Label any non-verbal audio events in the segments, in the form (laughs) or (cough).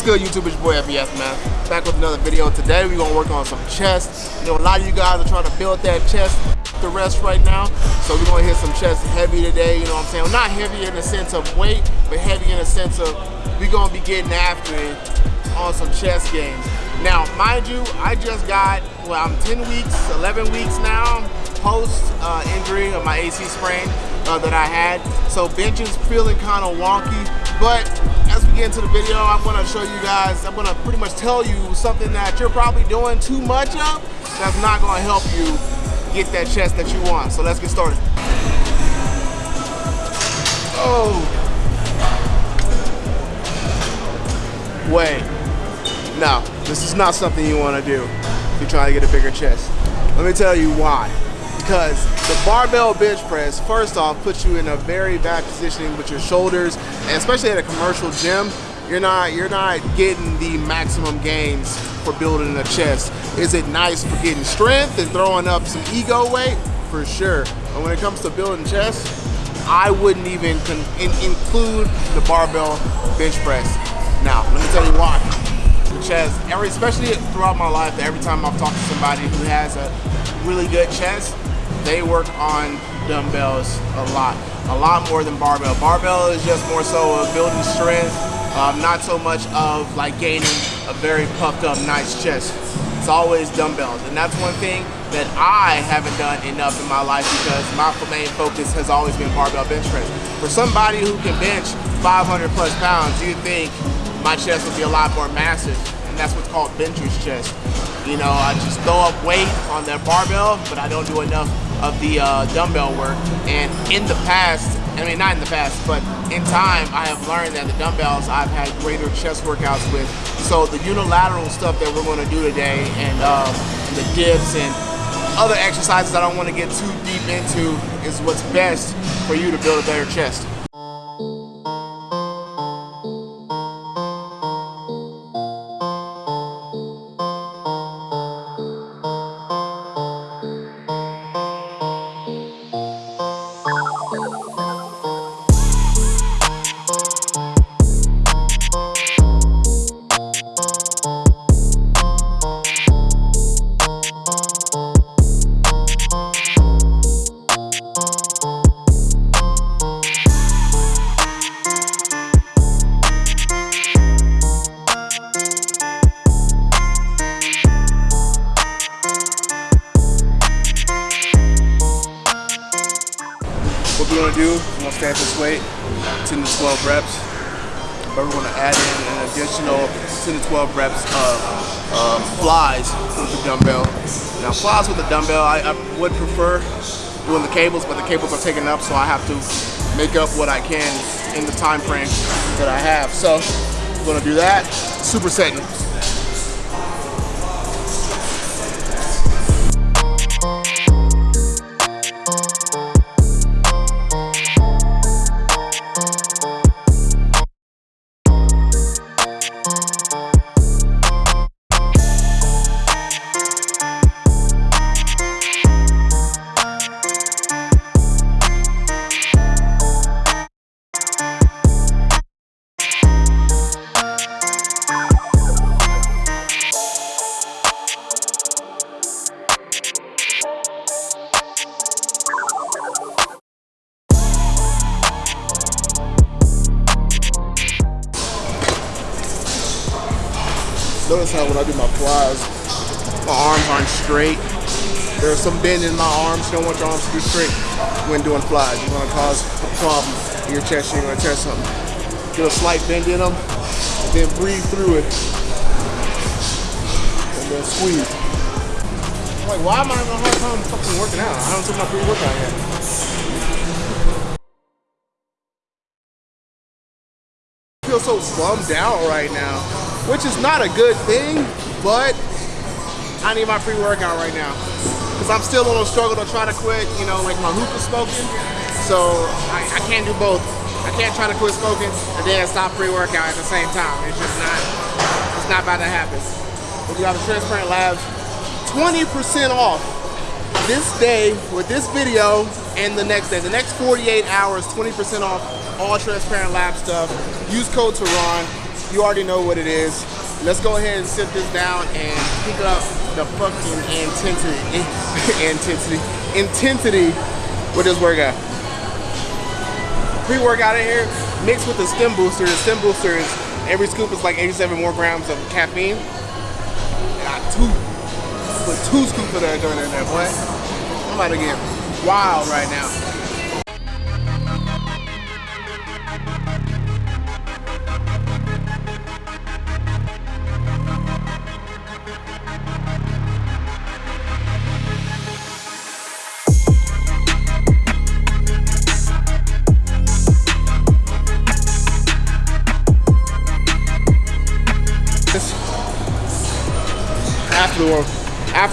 What's good YouTube, it's your boy FBS man. Back with another video. Today we're gonna work on some chest. You know, a lot of you guys are trying to build that chest the rest right now. So we're gonna hit some chest heavy today, you know what I'm saying? Well, not heavy in the sense of weight, but heavy in the sense of we're gonna be getting after it on some chest games. Now, mind you, I just got, well, I'm 10 weeks, 11 weeks now, post uh, injury of my AC sprain uh, that I had. So bench is feeling kind of wonky, but get into the video, I'm gonna show you guys, I'm gonna pretty much tell you something that you're probably doing too much of that's not gonna help you get that chest that you want. So let's get started. Oh. Wait. No, this is not something you wanna do if you're trying to get a bigger chest. Let me tell you why because the barbell bench press, first off, puts you in a very bad positioning with your shoulders, and especially at a commercial gym, you're not you're not getting the maximum gains for building a chest. Is it nice for getting strength and throwing up some ego weight? For sure. But when it comes to building chest, I wouldn't even in include the barbell bench press. Now, let me tell you why. The chest, every, especially throughout my life, every time I've talked to somebody who has a really good chest, they work on dumbbells a lot, a lot more than barbell. Barbell is just more so of building strength, um, not so much of like gaining a very puffed up nice chest. It's always dumbbells, and that's one thing that I haven't done enough in my life because my main focus has always been barbell bench press. For somebody who can bench 500 plus pounds, you think my chest would be a lot more massive, and that's what's called bencher's chest. You know, I just throw up weight on that barbell, but I don't do enough of the uh, dumbbell work. And in the past, I mean, not in the past, but in time, I have learned that the dumbbells I've had greater chest workouts with. So the unilateral stuff that we're going to do today and um, the dips and other exercises I don't want to get too deep into is what's best for you to build a better chest. We're gonna add in an additional 10 to 12 reps of uh, flies with the dumbbell. Now flies with the dumbbell, I, I would prefer doing the cables, but the cables are taken up, so I have to make up what I can in the time frame that I have. So we're gonna do that, supersetting. Notice how when I do my flies, my arms aren't straight. There's some bend in my arms. You don't want your arms to be straight when doing flies. You're gonna cause a problem in your chest. You're gonna tear something. Get a slight bend in them, and then breathe through it. And then squeeze. I'm like, why am I having a hard time fucking working out? I don't took my pre-workout yet. I feel so bummed out right now which is not a good thing, but I need my pre-workout right now. Because I'm still on a struggle to try to quit, you know, like my hookah smoking. So I, I can't do both. I can't try to quit smoking and then stop pre-workout at the same time. It's just not, it's not about to happen. If you have a Transparent Labs, 20% off this day with this video and the next day. The next 48 hours, 20% off all Transparent Lab stuff. Use code Tehran you already know what it is. Let's go ahead and sit this down and pick up the fucking intensity, (laughs) intensity, intensity with this workout. Pre-workout in here mixed with the stem booster. The stem booster is every scoop is like 87 more grams of caffeine. Got two, put two scoops of that joint in there, boy. I'm about to get wild right now.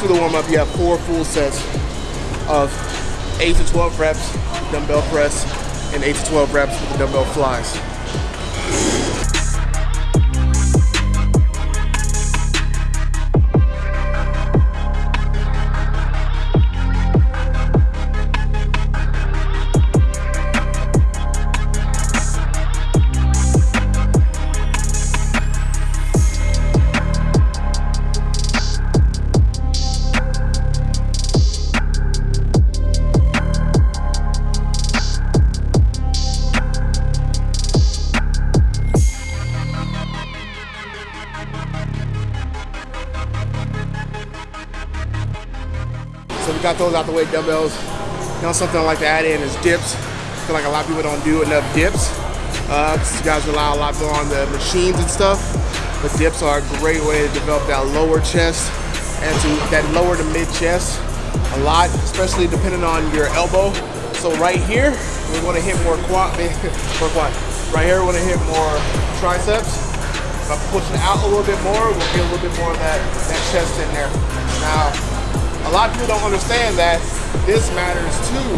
After the warm up, you have four full sets of eight to 12 reps dumbbell press and eight to 12 reps with the dumbbell flies. Got those out the way, dumbbells. You know, something I like to add in is dips. I feel like a lot of people don't do enough dips. Uh, you guys rely a lot more on the machines and stuff, but dips are a great way to develop that lower chest and to that lower to mid chest a lot, especially depending on your elbow. So right here, we want to hit more quad, (laughs) more quad. Right here, we want to hit more triceps. If I push it out a little bit more, we'll get a little bit more of that, that chest in there. Now, a lot of people don't understand that this matters too,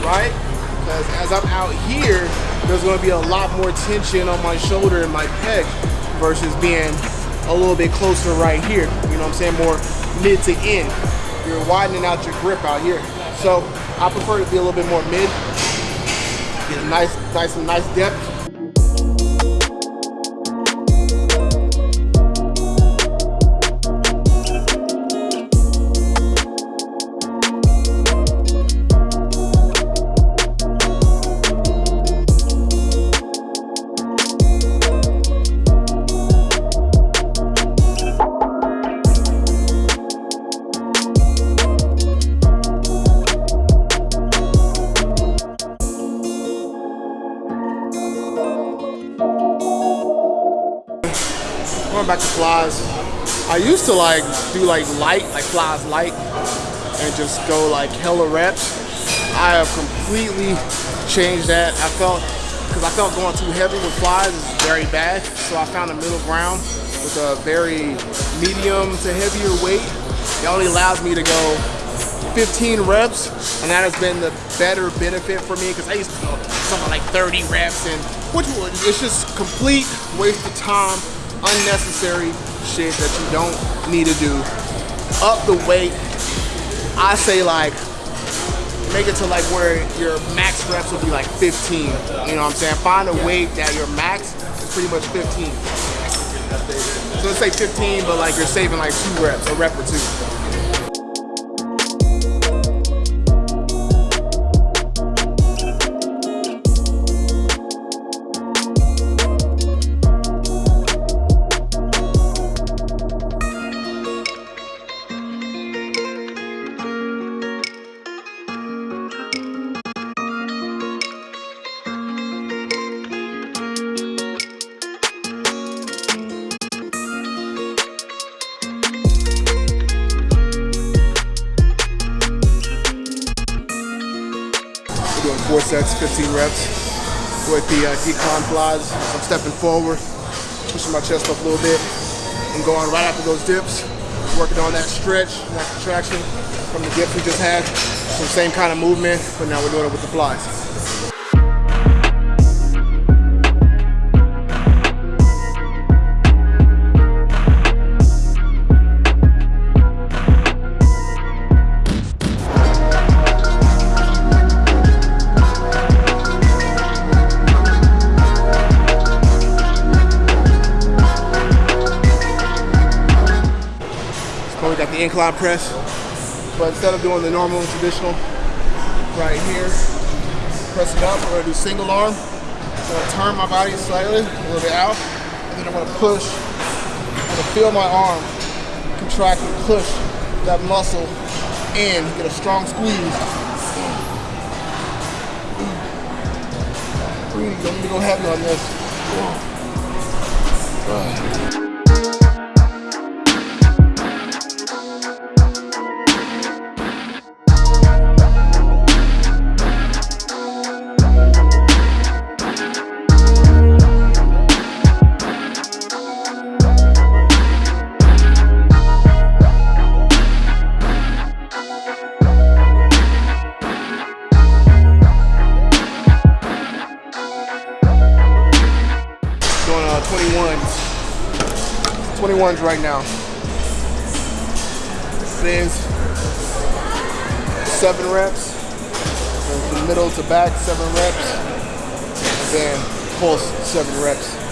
right? Because as I'm out here, there's gonna be a lot more tension on my shoulder and my pec versus being a little bit closer right here. You know what I'm saying? More mid to end. You're widening out your grip out here. So I prefer to be a little bit more mid. Get a nice, nice, nice depth going back to flies. I used to like do like light, like flies light, and just go like hella reps. I have completely changed that. I felt, because I felt going too heavy with flies is very bad. So I found a middle ground with a very medium to heavier weight. It only allows me to go 15 reps, and that has been the better benefit for me because I used to go something like 30 reps, and which it's just complete waste of time unnecessary shit that you don't need to do. Up the weight, I say like, make it to like where your max reps will be like 15. You know what I'm saying? Find a weight that your max is pretty much 15. So let's say 15, but like you're saving like two reps, a rep or two. Sets, 15 reps with the uh, decline flies. I'm stepping forward, pushing my chest up a little bit, and going right after those dips, working on that stretch, that contraction from the dips we just had. So same kind of movement, but now we're doing it with the flies. Incline press. But instead of doing the normal traditional, right here, press it up, we're gonna do single arm. I'm gonna turn my body slightly, a little bit out, and then I'm gonna push. I'm gonna feel my arm contract and push that muscle in, get a strong squeeze. Don't need to go heavy on this. Doing 21s right now. Spins. Seven reps. From middle to back, seven reps. Then pulse, seven reps.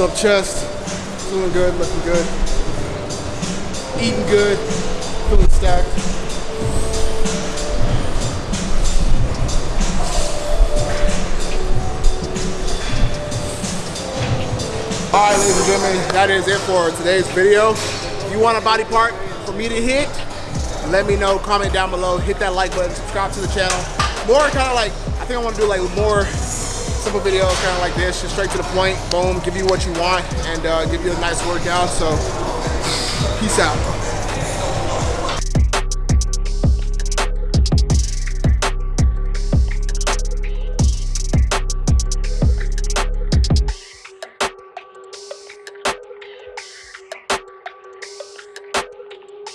Up chest, feeling good, looking good. Eating good, feeling stacked. All right, ladies and gentlemen, that is it for today's video. If you want a body part for me to hit, let me know, comment down below, hit that like button, subscribe to the channel. More kind of like, I think I want to do like more simple video, kind of like this, just straight to the point, boom, give you what you want, and uh, give you a nice workout. So, peace out.